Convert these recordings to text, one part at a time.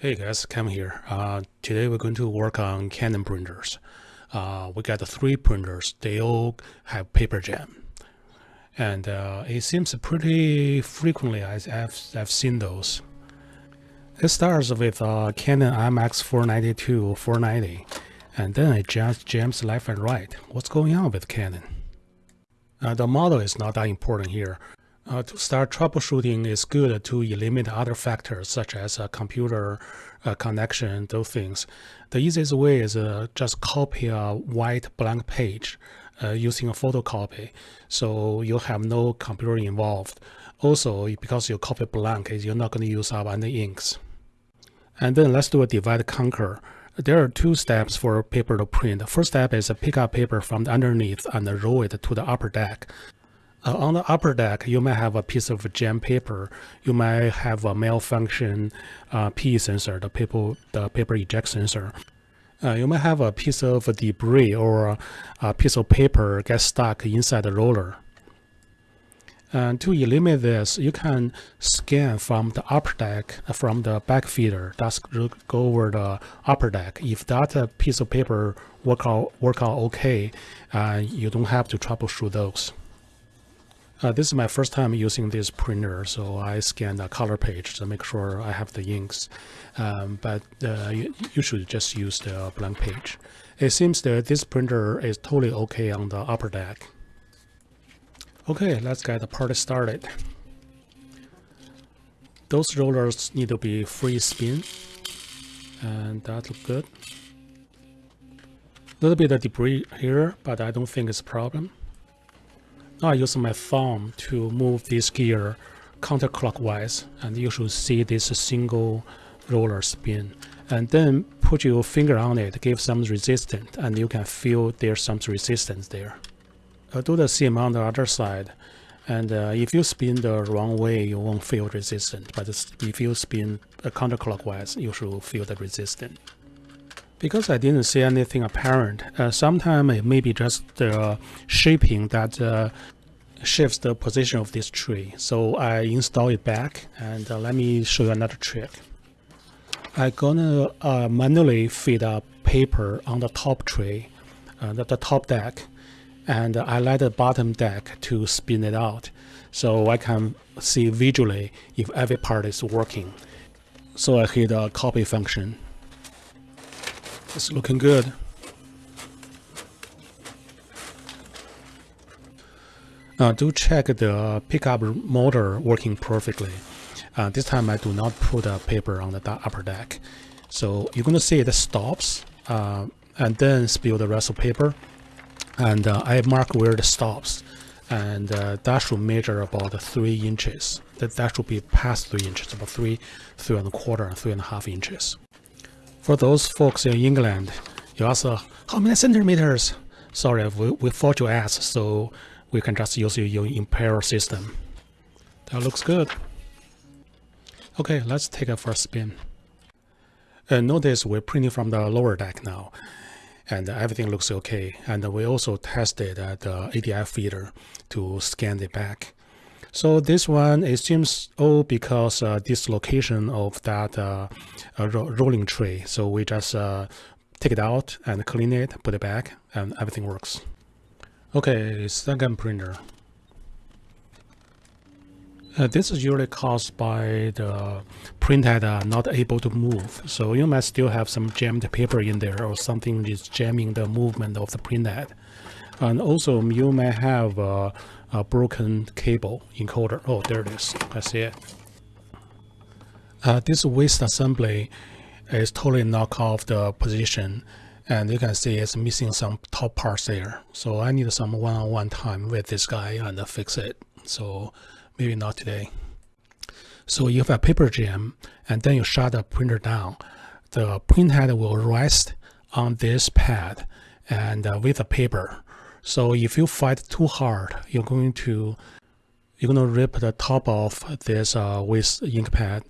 Hey guys, Cam here. Uh, today we're going to work on Canon printers. Uh, we got three printers. They all have paper jam. And uh, it seems pretty frequently I've, I've seen those. It starts with uh, Canon IMX 492 490 and then it just jams left and right. What's going on with Canon? Uh, the model is not that important here. Uh, to start troubleshooting, it's good to eliminate other factors such as a computer uh, connection, those things. The easiest way is uh, just copy a white blank page uh, using a photocopy. So you have no computer involved. Also, because you copy blank, you're not going to use up any inks. And then let's do a divide conquer. There are two steps for paper to print. The first step is to pick up paper from underneath and roll it to the upper deck. Uh, on the upper deck, you might have a piece of jam paper. You might have a malfunction uh, P sensor, the paper, the paper eject sensor. Uh, you might have a piece of debris or a piece of paper get stuck inside the roller. And to eliminate this, you can scan from the upper deck, uh, from the back feeder, just go over the upper deck. If that uh, piece of paper work out, work out okay, uh, you don't have to troubleshoot those. Uh, this is my first time using this printer, so I scan the color page to make sure I have the inks. Um, but uh, you, you, should just use the blank page. It seems that this printer is totally okay on the upper deck. Okay, let's get the party started. Those rollers need to be free spin, and that looks good. A little bit of debris here, but I don't think it's a problem. I use my thumb to move this gear counterclockwise and you should see this single roller spin. And then put your finger on it give some resistance and you can feel there's some resistance there. I'll do the same on the other side. And uh, if you spin the wrong way you won't feel resistance but if you spin counterclockwise you should feel the resistance. Because I didn't see anything apparent, uh, sometimes it may be just the shaping that uh, shifts the position of this tray. So I install it back and uh, let me show you another trick. I'm gonna uh, manually feed a paper on the top tray, uh, the, the top deck, and I let the bottom deck to spin it out so I can see visually if every part is working. So I hit a copy function it's looking good. Uh, do check the pickup motor working perfectly. Uh, this time I do not put a paper on the upper deck. So you're going to see it stops uh, and then spill the rest of paper. And uh, I mark where it stops. And uh, that should measure about three inches. That, that should be past three inches, about three, three and a quarter, three and a half inches. For those folks in England, you ask, uh, how many centimeters? Sorry, we, we forgot you ask, so we can just use your imperial system. That looks good. Okay, let's take a first spin. And notice we're printing from the lower deck now, and everything looks okay. And we also tested the ADF feeder to scan the back. So this one, it seems all because uh, dislocation of that uh, ro rolling tray. So we just uh, take it out and clean it, put it back, and everything works. Okay, second printer. Uh, this is usually caused by the printhead uh, not able to move. So you might still have some jammed paper in there or something is jamming the movement of the printhead. And also you may have uh, a broken cable encoder. Oh, there it is. I see it. Uh, this waste assembly is totally knock off the position and you can see it's missing some top parts there. So I need some one-on-one -on -one time with this guy and fix it. So maybe not today. So you have a paper jam and then you shut the printer down. The printhead will rest on this pad and uh, with the paper so if you fight too hard, you're going to you're going to rip the top off this uh, with ink pad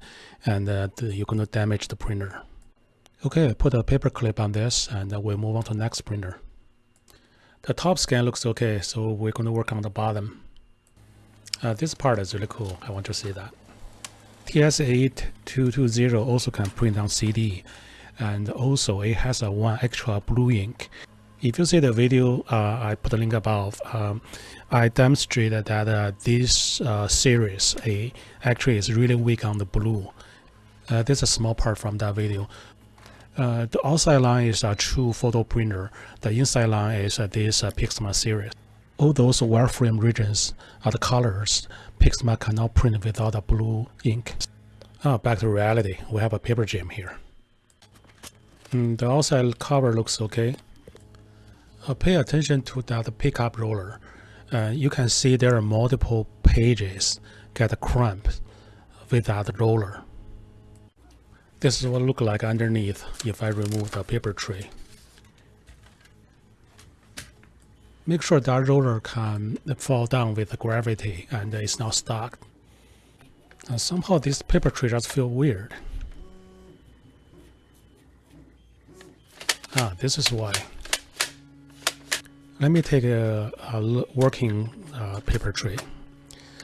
and uh, you're going to damage the printer. Okay, put a paper clip on this and we'll move on to the next printer. The top scan looks okay, so we're going to work on the bottom. Uh, this part is really cool. I want to see that. TS8220 also can print on CD and also it has a one extra blue ink. If you see the video, uh, I put a link above. Um, I demonstrated that uh, this uh, series A actually is really weak on the blue. Uh, this is a small part from that video. Uh, the outside line is a true photo printer. The inside line is uh, this uh, Pixma series. All those wireframe regions are the colors Pixma cannot print without a blue ink. Ah, back to reality. We have a paper jam here. Mm, the outside cover looks okay. Uh, pay attention to that pickup roller. Uh, you can see there are multiple pages get cramped with that roller. This is what it look like underneath if I remove the paper tray. Make sure that roller can fall down with the gravity and it's not stuck. Uh, somehow this paper tray just feel weird. Ah, this is why. Let me take a, a working uh, paper tray.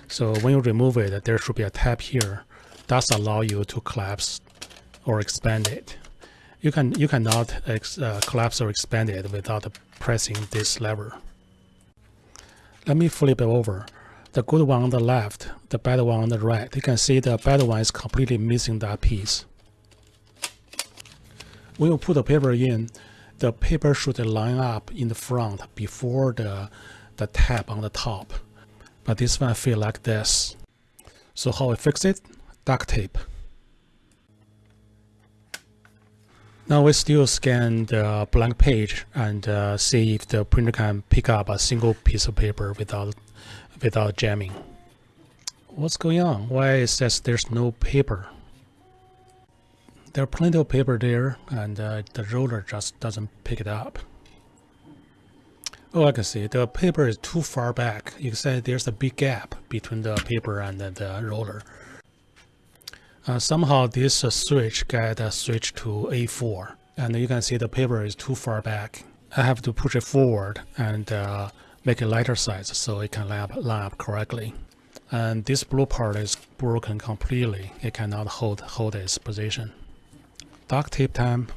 So when you remove it, there should be a tab here. That's allow you to collapse or expand it. You can you cannot uh, collapse or expand it without pressing this lever. Let me flip it over. The good one on the left, the bad one on the right. You can see the bad one is completely missing that piece. When you put the paper in, the paper should line up in the front before the, the tab on the top. But this one feel like this. So how we fix it? Duct tape. Now we still scan the blank page and uh, see if the printer can pick up a single piece of paper without without jamming. What's going on? Why it says there's no paper? There are plenty of paper there and uh, the roller just doesn't pick it up. Oh, I can see the paper is too far back. You can say there's a big gap between the paper and the, the roller. Uh, somehow this uh, switch got uh, switched to A4 and you can see the paper is too far back. I have to push it forward and uh, make it lighter size so it can line up, line up correctly. And this blue part is broken completely. It cannot hold, hold its position duct tape time.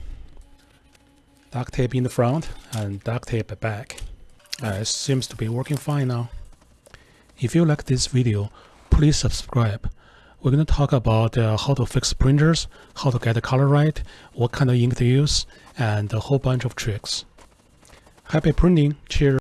Duct tape in the front and duct tape back. Uh, it seems to be working fine now. If you like this video, please subscribe. We're going to talk about uh, how to fix printers, how to get the color right, what kind of ink to use, and a whole bunch of tricks. Happy printing! Cheers!